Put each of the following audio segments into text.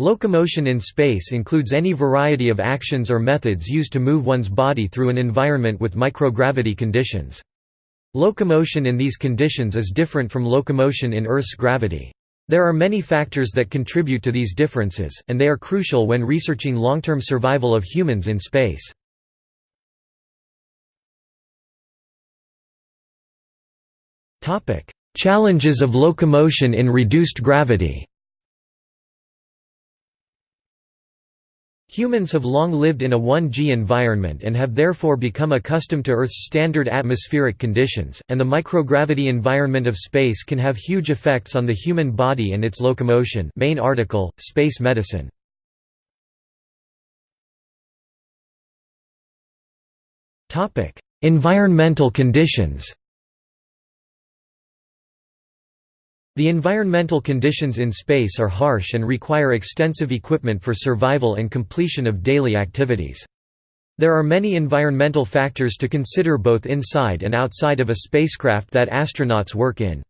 Locomotion in space includes any variety of actions or methods used to move one's body through an environment with microgravity conditions. Locomotion in these conditions is different from locomotion in Earth's gravity. There are many factors that contribute to these differences, and they are crucial when researching long-term survival of humans in space. Challenges of locomotion in reduced gravity Humans have long lived in a 1G environment and have therefore become accustomed to Earth's standard atmospheric conditions, and the microgravity environment of space can have huge effects on the human body and its locomotion main article, Space Medicine. environmental conditions The environmental conditions in space are harsh and require extensive equipment for survival and completion of daily activities. There are many environmental factors to consider both inside and outside of a spacecraft that astronauts work in.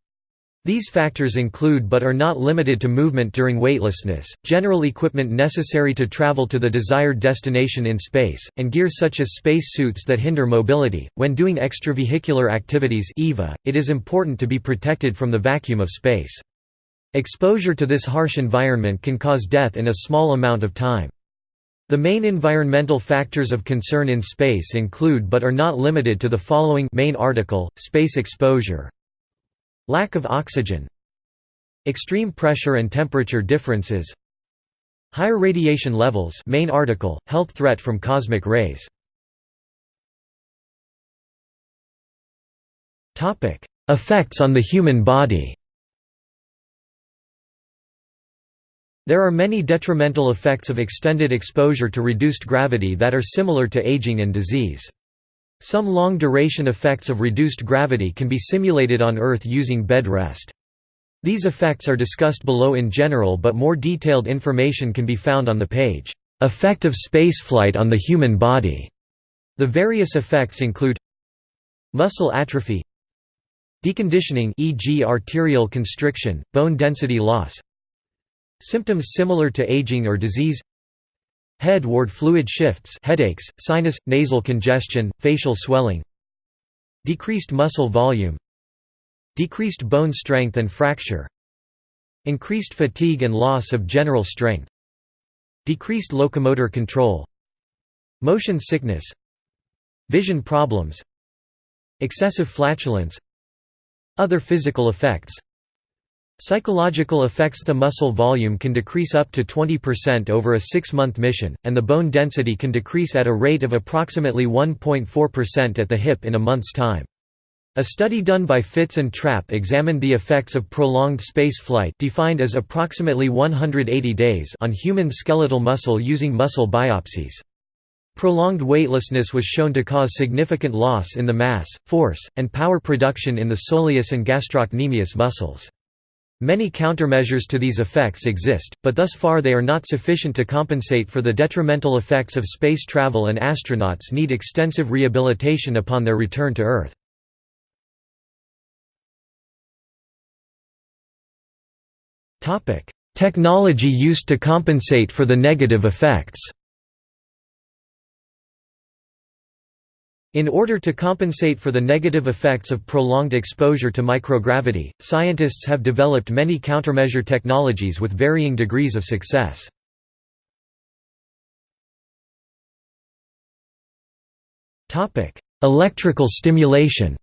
These factors include but are not limited to movement during weightlessness, general equipment necessary to travel to the desired destination in space, and gear such as space suits that hinder mobility. When doing extravehicular activities (EVA), it is important to be protected from the vacuum of space. Exposure to this harsh environment can cause death in a small amount of time. The main environmental factors of concern in space include but are not limited to the following main article, space exposure, Lack of oxygen Extreme pressure and temperature differences Higher radiation levels main article, health threat from cosmic rays Effects on the human body There are many detrimental effects of extended exposure to reduced gravity that are similar to aging and disease. Some long-duration effects of reduced gravity can be simulated on Earth using bed rest. These effects are discussed below in general but more detailed information can be found on the page, "'Effect of Spaceflight on the Human Body". The various effects include Muscle atrophy Deconditioning e.g. arterial constriction, bone density loss Symptoms similar to aging or disease Head-ward fluid shifts headaches, sinus, nasal congestion, facial swelling Decreased muscle volume Decreased bone strength and fracture Increased fatigue and loss of general strength Decreased locomotor control Motion sickness Vision problems Excessive flatulence Other physical effects Psychological effects The muscle volume can decrease up to 20% over a six-month mission, and the bone density can decrease at a rate of approximately 1.4% at the hip in a month's time. A study done by Fitts and Trappe examined the effects of prolonged space flight defined as approximately 180 days on human skeletal muscle using muscle biopsies. Prolonged weightlessness was shown to cause significant loss in the mass, force, and power production in the soleus and gastrocnemius muscles. Many countermeasures to these effects exist, but thus far they are not sufficient to compensate for the detrimental effects of space travel and astronauts need extensive rehabilitation upon their return to Earth. Technology used to compensate for the negative effects In order to compensate for the negative effects of prolonged exposure to microgravity, scientists have developed many countermeasure technologies with varying degrees of success. Electrical stimulation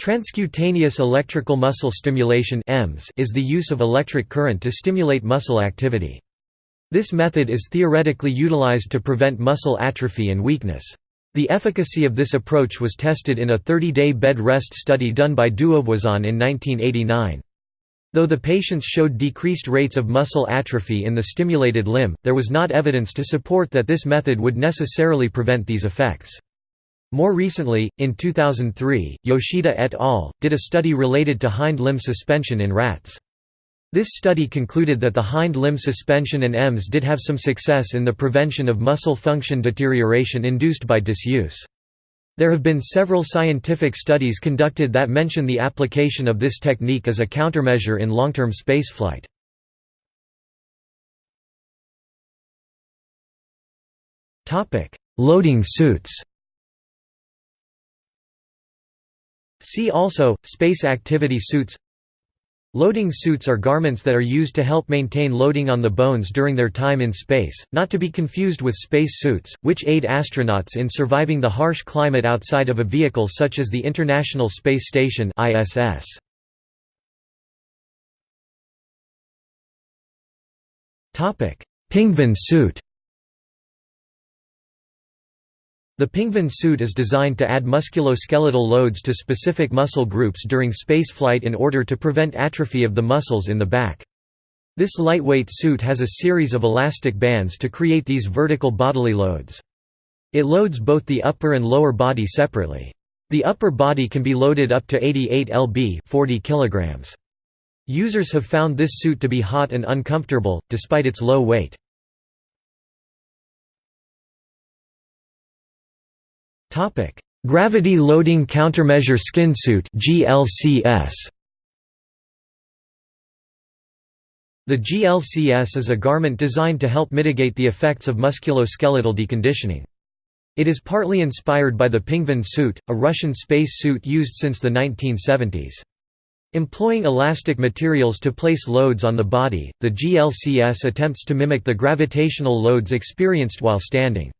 Transcutaneous electrical muscle stimulation is the use of electric current to stimulate muscle activity. This method is theoretically utilized to prevent muscle atrophy and weakness. The efficacy of this approach was tested in a 30-day bed rest study done by Duvoisin in 1989. Though the patients showed decreased rates of muscle atrophy in the stimulated limb, there was not evidence to support that this method would necessarily prevent these effects. More recently, in 2003, Yoshida et al. did a study related to hind limb suspension in rats. This study concluded that the hind limb suspension and EMS did have some success in the prevention of muscle function deterioration induced by disuse. There have been several scientific studies conducted that mention the application of this technique as a countermeasure in long-term spaceflight. Loading suits See also, space activity suits Loading suits are garments that are used to help maintain loading on the bones during their time in space, not to be confused with space suits, which aid astronauts in surviving the harsh climate outside of a vehicle such as the International Space Station ISS. Pingvin suit The Pingvin suit is designed to add musculoskeletal loads to specific muscle groups during spaceflight in order to prevent atrophy of the muscles in the back. This lightweight suit has a series of elastic bands to create these vertical bodily loads. It loads both the upper and lower body separately. The upper body can be loaded up to 88 lb 40 kilograms. Users have found this suit to be hot and uncomfortable, despite its low weight. Topic: Gravity Loading Countermeasure Skin Suit (GLCS). The GLCS is a garment designed to help mitigate the effects of musculoskeletal deconditioning. It is partly inspired by the Pingvin suit, a Russian space suit used since the 1970s. Employing elastic materials to place loads on the body, the GLCS attempts to mimic the gravitational loads experienced while standing.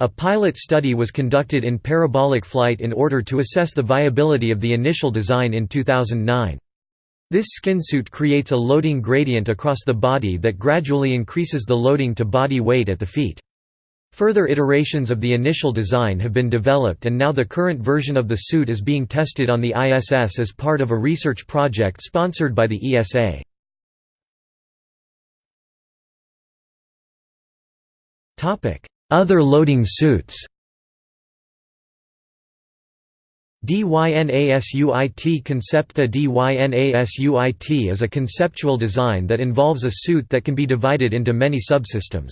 A pilot study was conducted in parabolic flight in order to assess the viability of the initial design in 2009. This skinsuit creates a loading gradient across the body that gradually increases the loading to body weight at the feet. Further iterations of the initial design have been developed and now the current version of the suit is being tested on the ISS as part of a research project sponsored by the ESA. Other loading suits DYNASUIT concept The DYNASUIT is a conceptual design that involves a suit that can be divided into many subsystems.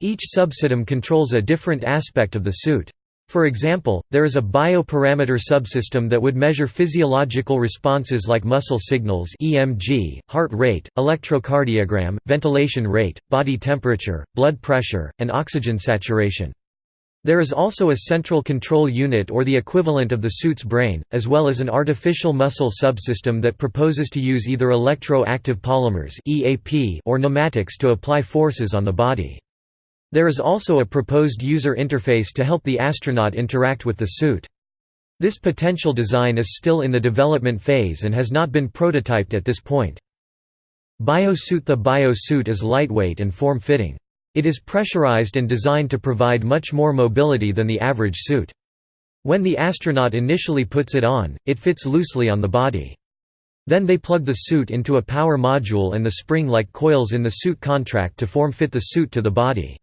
Each subsystem controls a different aspect of the suit. For example, there is a bioparameter subsystem that would measure physiological responses like muscle signals EMG, heart rate, electrocardiogram, ventilation rate, body temperature, blood pressure, and oxygen saturation. There is also a central control unit or the equivalent of the suit's brain, as well as an artificial muscle subsystem that proposes to use either electro-active polymers or pneumatics to apply forces on the body. There is also a proposed user interface to help the astronaut interact with the suit. This potential design is still in the development phase and has not been prototyped at this point. Biosuit The biosuit is lightweight and form-fitting. It is pressurized and designed to provide much more mobility than the average suit. When the astronaut initially puts it on, it fits loosely on the body. Then they plug the suit into a power module and the spring-like coils in the suit contract to form-fit the suit to the body.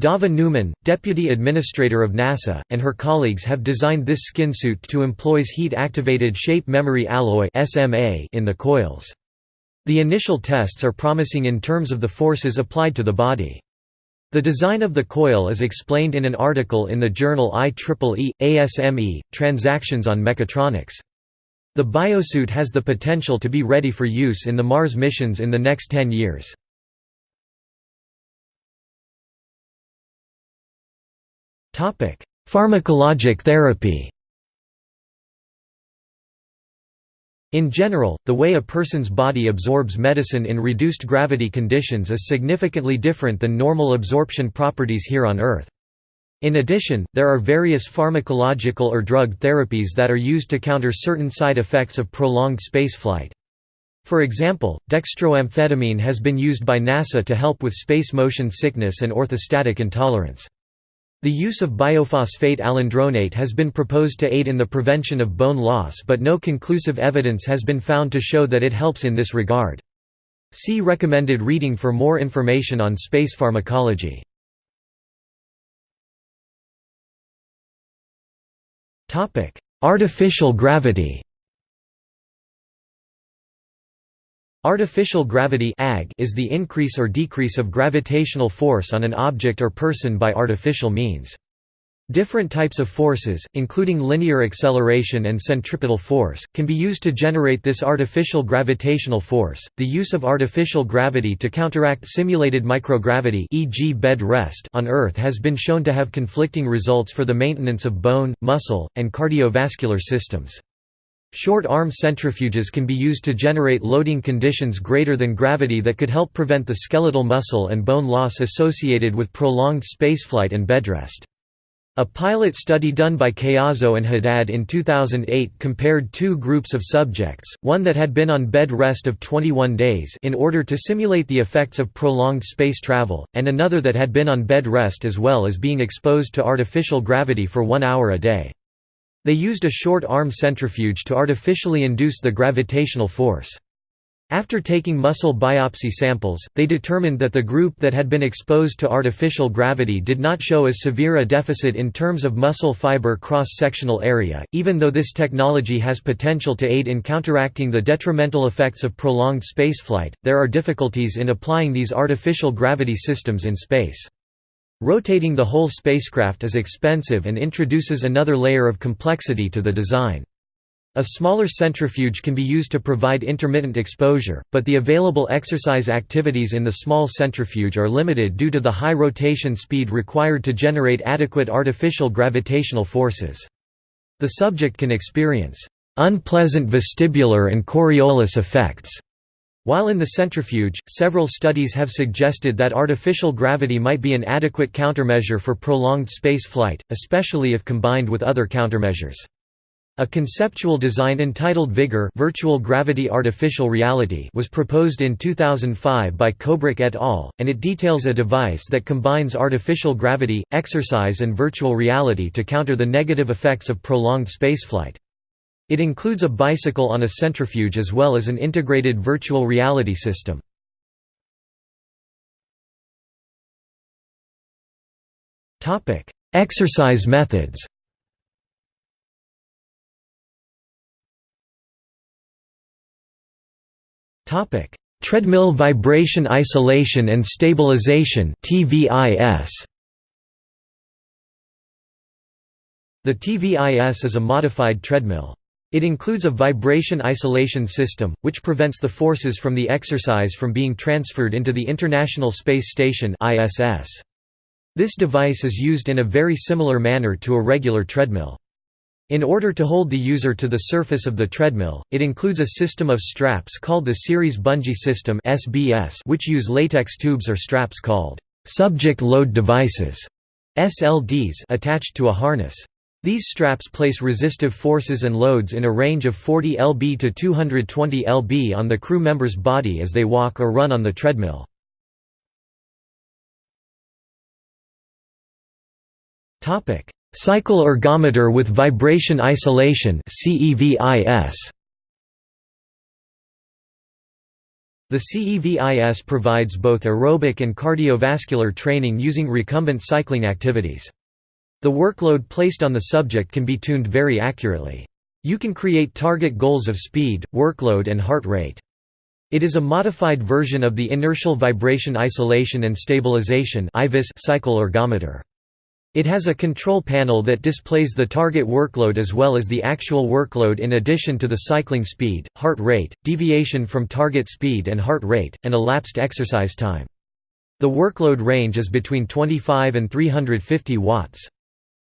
Dava Newman, deputy administrator of NASA, and her colleagues have designed this skin suit to employs heat-activated shape memory alloy in the coils. The initial tests are promising in terms of the forces applied to the body. The design of the coil is explained in an article in the journal IEEE, ASME, Transactions on Mechatronics. The biosuit has the potential to be ready for use in the Mars missions in the next 10 years. Pharmacologic therapy In general, the way a person's body absorbs medicine in reduced gravity conditions is significantly different than normal absorption properties here on Earth. In addition, there are various pharmacological or drug therapies that are used to counter certain side effects of prolonged spaceflight. For example, dextroamphetamine has been used by NASA to help with space motion sickness and orthostatic intolerance. The use of bisphosphonate alendronate has been proposed to aid in the prevention of bone loss but no conclusive evidence has been found to show that it helps in this regard. See recommended reading for more information on space pharmacology. Artificial gravity Artificial gravity is the increase or decrease of gravitational force on an object or person by artificial means. Different types of forces, including linear acceleration and centripetal force, can be used to generate this artificial gravitational force. The use of artificial gravity to counteract simulated microgravity, e.g., bed rest, on Earth has been shown to have conflicting results for the maintenance of bone, muscle, and cardiovascular systems. Short arm centrifuges can be used to generate loading conditions greater than gravity that could help prevent the skeletal muscle and bone loss associated with prolonged spaceflight and bedrest. A pilot study done by Caiazzo and Haddad in 2008 compared two groups of subjects, one that had been on bed rest of 21 days in order to simulate the effects of prolonged space travel, and another that had been on bed rest as well as being exposed to artificial gravity for one hour a day. They used a short arm centrifuge to artificially induce the gravitational force. After taking muscle biopsy samples, they determined that the group that had been exposed to artificial gravity did not show as severe a deficit in terms of muscle fiber cross-sectional area, even though this technology has potential to aid in counteracting the detrimental effects of prolonged spaceflight. There are difficulties in applying these artificial gravity systems in space. Rotating the whole spacecraft is expensive and introduces another layer of complexity to the design. A smaller centrifuge can be used to provide intermittent exposure, but the available exercise activities in the small centrifuge are limited due to the high rotation speed required to generate adequate artificial gravitational forces. The subject can experience unpleasant vestibular and Coriolis effects. While in the centrifuge, several studies have suggested that artificial gravity might be an adequate countermeasure for prolonged space flight, especially if combined with other countermeasures. A conceptual design entitled Vigor Virtual Gravity Artificial Reality was proposed in 2005 by Kobrick et al., and it details a device that combines artificial gravity, exercise and virtual reality to counter the negative effects of prolonged spaceflight. It includes a bicycle on a centrifuge as well as an integrated virtual reality system. Exercise methods Topic: Treadmill vibration isolation and stabilization (TVIS). The TVIS is a modified treadmill. It includes a vibration isolation system, which prevents the forces from the exercise from being transferred into the International Space Station. This device is used in a very similar manner to a regular treadmill. In order to hold the user to the surface of the treadmill, it includes a system of straps called the Series Bungee System which use latex tubes or straps called subject load devices SLDs attached to a harness. These straps place resistive forces and loads in a range of 40 lb to 220 lb on the crew member's body as they walk or run on the treadmill. Cycle ergometer with vibration isolation. The CEVIS provides both aerobic and cardiovascular training using recumbent cycling activities. The workload placed on the subject can be tuned very accurately. You can create target goals of speed, workload and heart rate. It is a modified version of the inertial vibration isolation and stabilization cycle ergometer. It has a control panel that displays the target workload as well as the actual workload in addition to the cycling speed, heart rate, deviation from target speed and heart rate, and elapsed exercise time. The workload range is between 25 and 350 watts.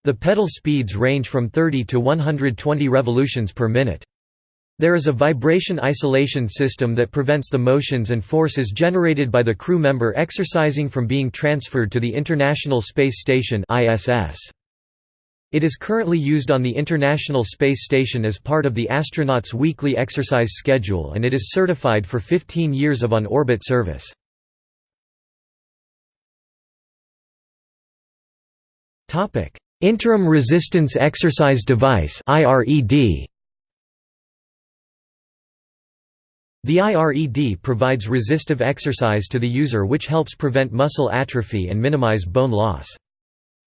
The pedal speeds range from 30 to 120 revolutions per minute. There is a vibration isolation system that prevents the motions and forces generated by the crew member exercising from being transferred to the International Space Station ISS. It is currently used on the International Space Station as part of the astronauts' weekly exercise schedule and it is certified for 15 years of on-orbit service. Interim Resistance Exercise Device The IRED provides resistive exercise to the user which helps prevent muscle atrophy and minimize bone loss.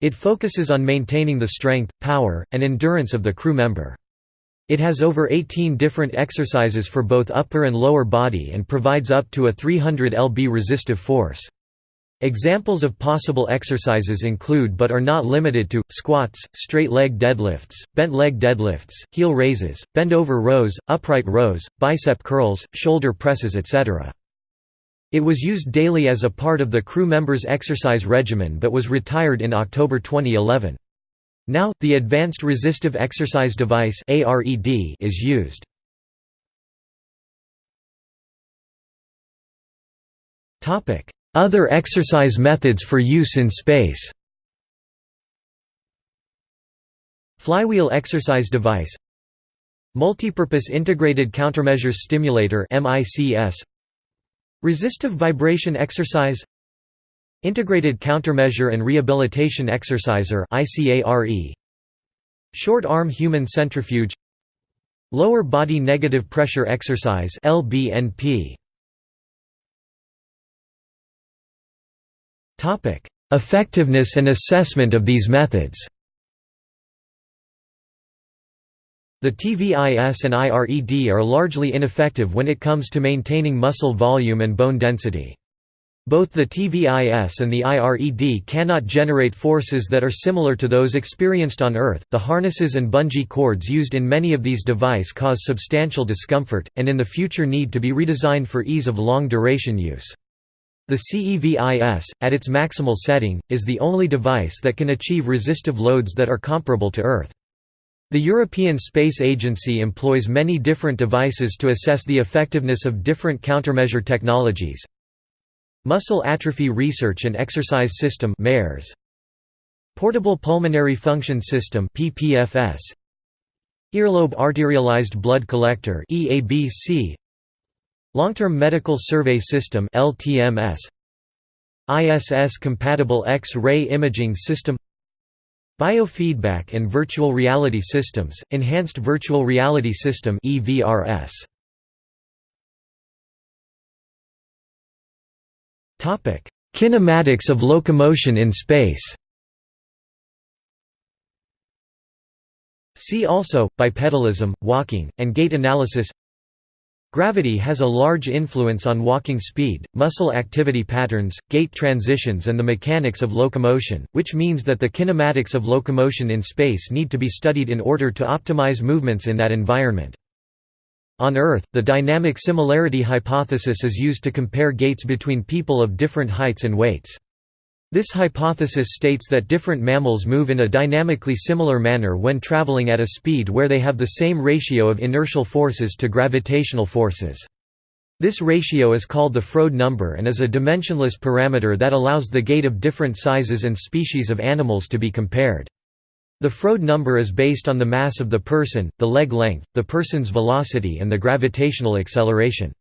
It focuses on maintaining the strength, power, and endurance of the crew member. It has over 18 different exercises for both upper and lower body and provides up to a 300 lb resistive force. Examples of possible exercises include but are not limited to, squats, straight leg deadlifts, bent leg deadlifts, heel raises, bend over rows, upright rows, bicep curls, shoulder presses etc. It was used daily as a part of the crew members' exercise regimen but was retired in October 2011. Now, the Advanced Resistive Exercise Device is used. Other exercise methods for use in space. Flywheel exercise device. Multipurpose Integrated Countermeasures Stimulator MICS. Resistive vibration exercise. Integrated Countermeasure and Rehabilitation Exerciser Short arm human centrifuge. Lower body negative pressure exercise LBNP Effectiveness and assessment of these methods. The TVIS and IRED are largely ineffective when it comes to maintaining muscle volume and bone density. Both the TVIS and the IRED cannot generate forces that are similar to those experienced on Earth. The harnesses and bungee cords used in many of these devices cause substantial discomfort, and in the future need to be redesigned for ease of long duration use. The CEVIS, at its maximal setting, is the only device that can achieve resistive loads that are comparable to Earth. The European Space Agency employs many different devices to assess the effectiveness of different countermeasure technologies. Muscle Atrophy Research and Exercise System Portable Pulmonary Function System Earlobe Arterialized Blood Collector EABC Long-Term Medical Survey System LTMS ISS-compatible X-ray imaging system Biofeedback and Virtual Reality Systems, Enhanced Virtual Reality System EVRS. Topic: Kinematics of locomotion in space See also, bipedalism, walking, and gait analysis Gravity has a large influence on walking speed, muscle activity patterns, gait transitions and the mechanics of locomotion, which means that the kinematics of locomotion in space need to be studied in order to optimize movements in that environment. On Earth, the dynamic similarity hypothesis is used to compare gaits between people of different heights and weights. This hypothesis states that different mammals move in a dynamically similar manner when traveling at a speed where they have the same ratio of inertial forces to gravitational forces. This ratio is called the Froude number and is a dimensionless parameter that allows the gait of different sizes and species of animals to be compared. The Froude number is based on the mass of the person, the leg length, the person's velocity and the gravitational acceleration.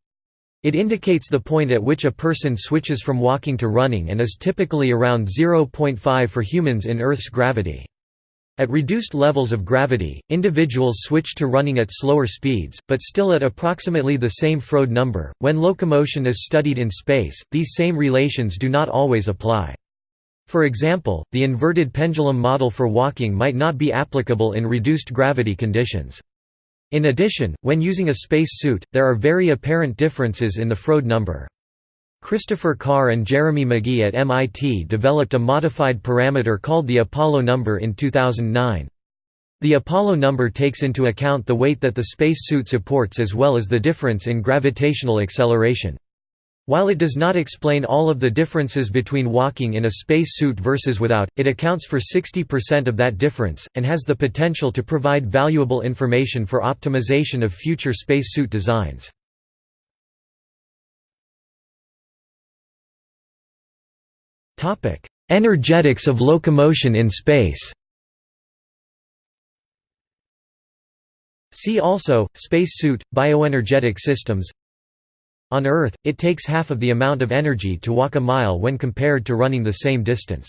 It indicates the point at which a person switches from walking to running and is typically around 0.5 for humans in Earth's gravity. At reduced levels of gravity, individuals switch to running at slower speeds, but still at approximately the same Froude number. When locomotion is studied in space, these same relations do not always apply. For example, the inverted pendulum model for walking might not be applicable in reduced gravity conditions. In addition, when using a space suit, there are very apparent differences in the Froude number. Christopher Carr and Jeremy McGee at MIT developed a modified parameter called the Apollo number in 2009. The Apollo number takes into account the weight that the space suit supports as well as the difference in gravitational acceleration. While it does not explain all of the differences between walking in a spacesuit versus without, it accounts for 60% of that difference, and has the potential to provide valuable information for optimization of future spacesuit designs. Energetics of locomotion in space See also, spacesuit, bioenergetic systems on Earth, it takes half of the amount of energy to walk a mile when compared to running the same distance.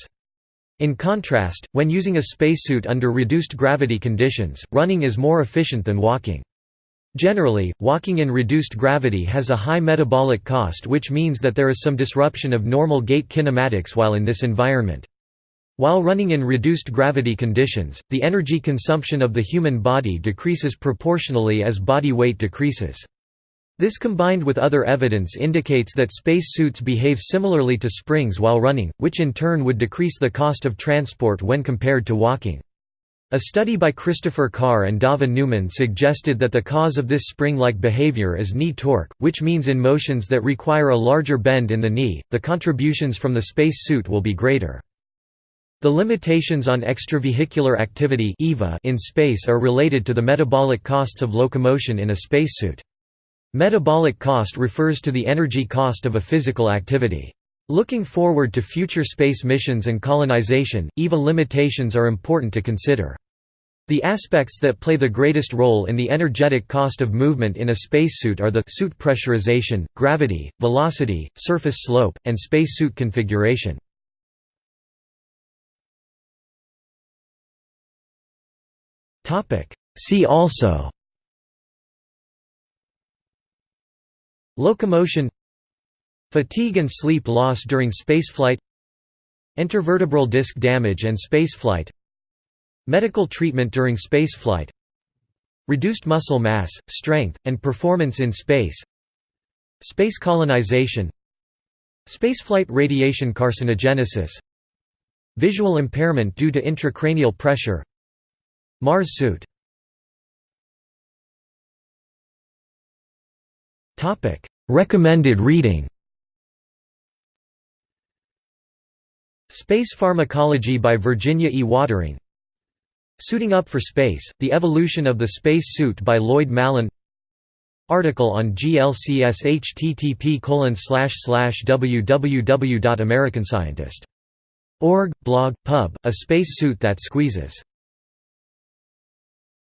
In contrast, when using a spacesuit under reduced gravity conditions, running is more efficient than walking. Generally, walking in reduced gravity has a high metabolic cost which means that there is some disruption of normal gait kinematics while in this environment. While running in reduced gravity conditions, the energy consumption of the human body decreases proportionally as body weight decreases. This combined with other evidence indicates that space suits behave similarly to springs while running, which in turn would decrease the cost of transport when compared to walking. A study by Christopher Carr and Dava Newman suggested that the cause of this spring-like behavior is knee torque, which means in motions that require a larger bend in the knee, the contributions from the space suit will be greater. The limitations on extravehicular activity in space are related to the metabolic costs of locomotion in a spacesuit. Metabolic cost refers to the energy cost of a physical activity. Looking forward to future space missions and colonization, EVA limitations are important to consider. The aspects that play the greatest role in the energetic cost of movement in a spacesuit are the suit pressurization, gravity, velocity, surface slope, and spacesuit configuration. See also Locomotion Fatigue and sleep loss during spaceflight Intervertebral disc damage and spaceflight Medical treatment during spaceflight Reduced muscle mass, strength, and performance in space Space colonization Spaceflight radiation carcinogenesis Visual impairment due to intracranial pressure Mars suit Recommended reading Space Pharmacology by Virginia E. Wotring. Suiting Up for Space, The Evolution of the Space Suit by Lloyd Mallan. Article on GLCS http www.americanscientist.org, blog, pub, A Space Suit That Squeezes